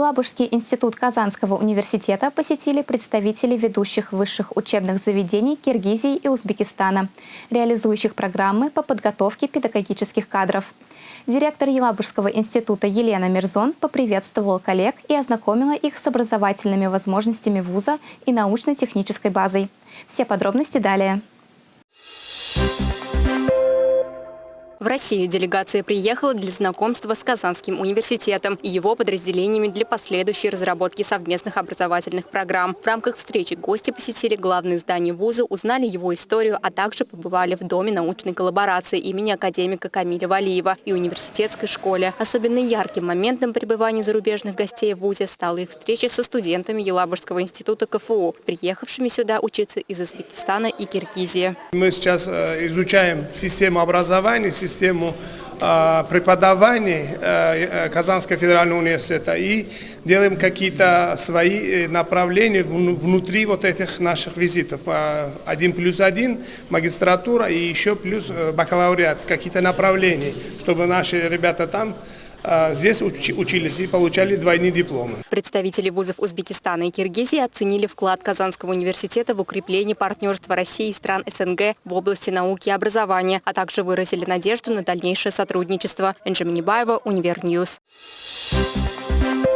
Елабужский институт Казанского университета посетили представители ведущих высших учебных заведений Киргизии и Узбекистана, реализующих программы по подготовке педагогических кадров. Директор Елабужского института Елена Мирзон поприветствовала коллег и ознакомила их с образовательными возможностями вуза и научно-технической базой. Все подробности далее. В Россию делегация приехала для знакомства с Казанским университетом и его подразделениями для последующей разработки совместных образовательных программ. В рамках встречи гости посетили главные здания вуза, узнали его историю, а также побывали в Доме научной коллаборации имени академика Камиля Валиева и университетской школе. Особенно ярким моментом пребывания зарубежных гостей в вузе стала их встреча со студентами Елабужского института КФУ, приехавшими сюда учиться из Узбекистана и Киргизии. Мы сейчас э, изучаем систему образования, а, преподавания э, э, Казанского федерального университета и делаем какие-то свои э, направления внутри вот этих наших визитов. Один плюс один, магистратура и еще плюс бакалавриат, какие-то направления, чтобы наши ребята там здесь учились и получали двойные дипломы. Представители вузов Узбекистана и Киргизии оценили вклад Казанского университета в укрепление партнерства России и стран СНГ в области науки и образования, а также выразили надежду на дальнейшее сотрудничество. Энджи Минибаева, Univer News. Thank you.